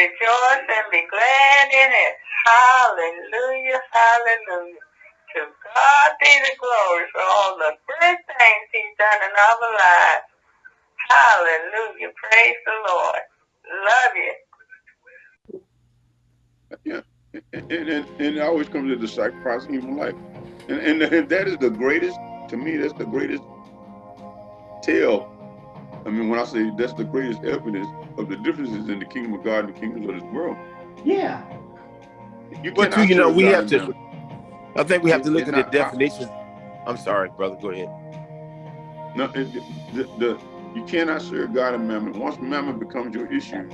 rejoice and be glad in it. Hallelujah, hallelujah. To God be the glory for all the good things he's done in our lives. Hallelujah. Praise the Lord. Love you. Yeah. And, and, and, it always comes to the sacrifice of human life. And, and, and that is the greatest, to me, that's the greatest tale. I mean, when I say that's the greatest evidence of the differences in the kingdom of God and the kingdoms of this world. Yeah. You But cannot you know, we God have to. mammon. I think we have It- to look it's at the not possible. definition. I'm sorry, brother. Go ahead. No, it, the, the, you cannot serve God and mammon. Once mammon becomes your issue,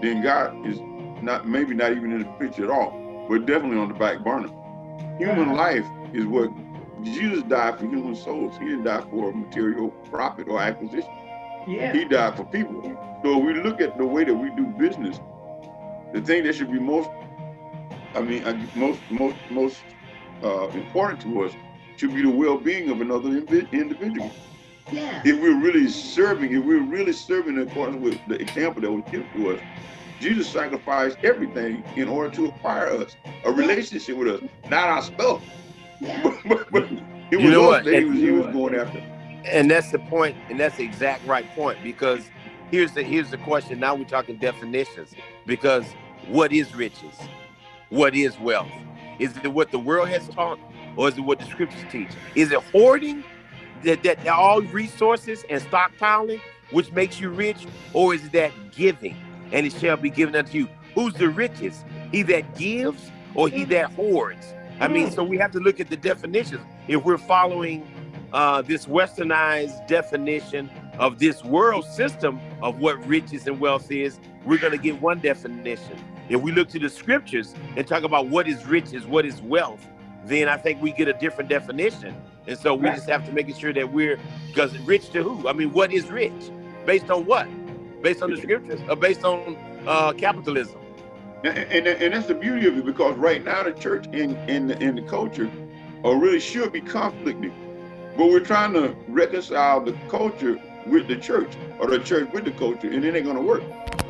then God is not maybe not even in the picture at all, but definitely on the back burner. Human life is what Jesus died for human souls. He didn't die for material profit or acquisition. Yeah. He died for people. So we look at the way that we do business. The thing that should be most, I mean, most most most uh, important to us should be the well-being of another invi- individual Yeah. if we're really serving, if we're really serving in accordance with the example that was given to us, Jesus sacrificed everything in order to acquire us, a relationship with us, not our stuff. Yeah. But, but, but it You was know us what? that he was, he was going after. And that's the point, and that's the exact right point. Because here's the here's the question. Now we're talking definitions. Because what is riches? What is wealth? Is it what the world has taught, or is it what the scriptures teach? Is it hoarding that that all resources and stockpiling, which makes you rich, or is that giving and it shall be given unto you? Who's the richest? He that gives or he mm. that hoards? I mean, mm. so we have to look at the definitions. If we're following uh, this westernized definition of this world system of what riches and wealth is, we're going to get one definition. If we look to the scriptures and talk about what is riches, what is wealth, then I think we get a different definition. And so we just have to make sure that we're, because rich to who? I mean, what is rich? Based on what? Based on the scriptures or based on uh, capitalism? And, and, and that's the beauty of it because right now the church and, and, and the culture are really should be conflicting. But we're trying to reconcile the culture with the church or the church with the culture, and it ain't gonna work.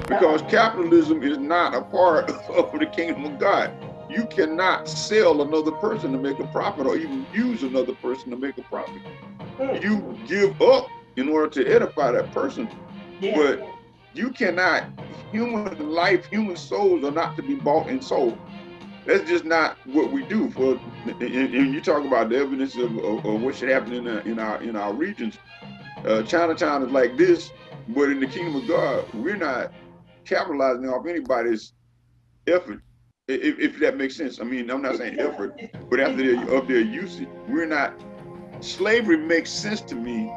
Because capitalism is not a part of the kingdom of God. You cannot sell another person to make a profit or even use another person to make a profit. Mm. You give up in order to edify that person, Yeah. but you cannot, human life, human souls are not to be bought and sold. That's just not what we do. For and, you talk about the evidence of, of, of what should happen in, the, in our in our regions. Uh, Chinatown is like this, but in the kingdom of God, we're not capitalizing off anybody's effort. If, if that makes sense. I mean, I'm not saying effort, but after their of their usage, we're not. Slavery makes sense to me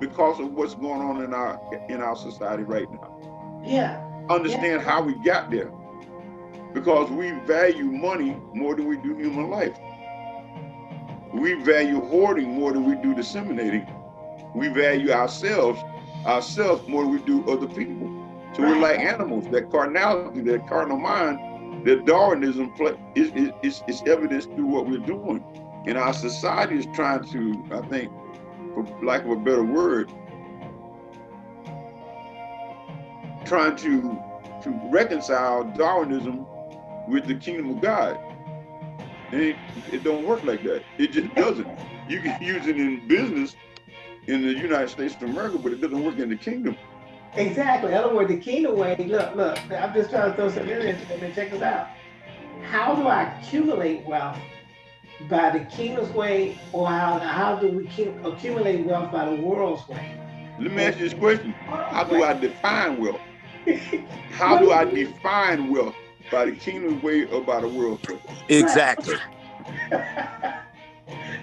because of what's going on in our in our society right now. Yeah. Understand how we got there, because we value money more than we do human life. We value hoarding more than we do disseminating. We value ourselves ourselves more than we do other people. So we're like animals. That carnality, that carnal mind, that Darwinism is, is, is evidence through what we're doing. And our society is trying to, I think, for lack of a better word, trying to to reconcile Darwinism with the kingdom of God. It, it don't work like that. It just doesn't. You can use it in business in the United States of America, but it doesn't work in the kingdom. Exactly. In other words, the kingdom way, look, look, I'm just trying to throw something in there and check this out. How do I accumulate wealth by the kingdom's way, or how, how do we accumulate wealth by the world's way? Let me ask you this question. How do I define wealth? How do I define wealth? By the kingdom way or by the world way? Exactly.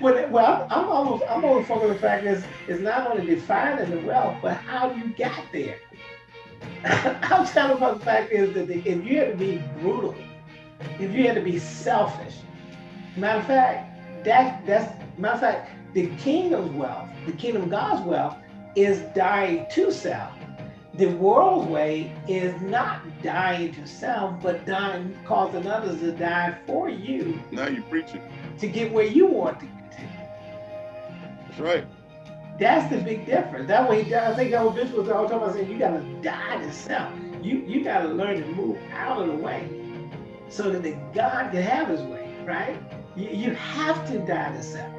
well, well, I'm almost, I'm almost focused on the fact is, is not only defining the wealth, but how you got there. I'm telling about the fact is that the, if you had to be brutal, if you had to be selfish, matter of fact, that that's matter of fact, the kingdom's wealth, the kingdom of God's wealth, is dying to self. The world way is not dying to self, but dying, causing others to die for you Now you're preaching. to get where you want to get to. That's right. That's the big difference. That way, I think bishop was all talking about saying you gotta die to self. you you got to learn to move out of the way so that the God can have his way, right? You, you have to die to self.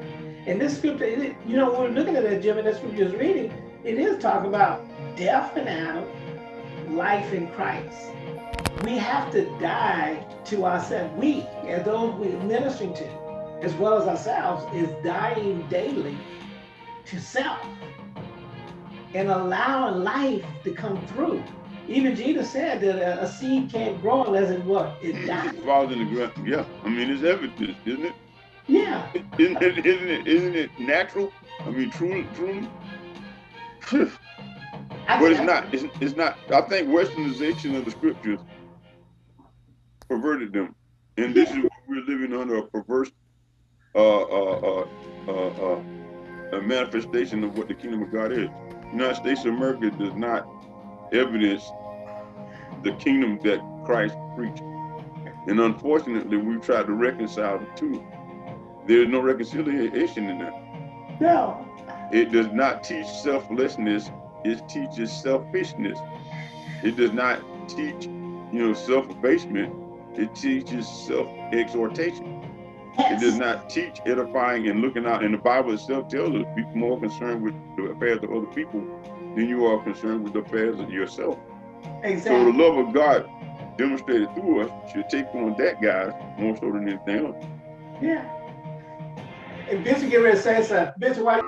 And this scripture, you know, we're looking at that, Jim, and that scripture is reading, it is talking about death in Adam, life in Christ. We have to die to ourselves. We, as those we're ministering to, as well as ourselves, is dying daily to self and allowing life to come through. Even Jesus said that a, a seed can't grow unless it what? It dies. It falls in the ground. Yeah, I mean it's evidence, isn't it? Yeah. Isn't it? Isn't it? Isn't it natural? I mean, truly, truly. But it's not. It's, it's not. I think Westernization of the scriptures perverted them, and this is what we're living under a perverse, uh, uh, uh, uh, uh, a manifestation of what the kingdom of God is. United States of America does not evidence the kingdom that Christ preached, and unfortunately, we've tried to reconcile the two. There is no reconciliation in that. No. It does not teach selflessness. It teaches selfishness. It does not teach, you know, self-abasement. It teaches self-exhortation. It does not teach edifying and looking out. And the Bible itself tells us be more concerned with the affairs of other people than you are concerned with the affairs of yourself. Exactly. So the love of God demonstrated through us should take on that, guys, more so than anything else. Yeah. And Bishop get ready to say something. Bishop, why?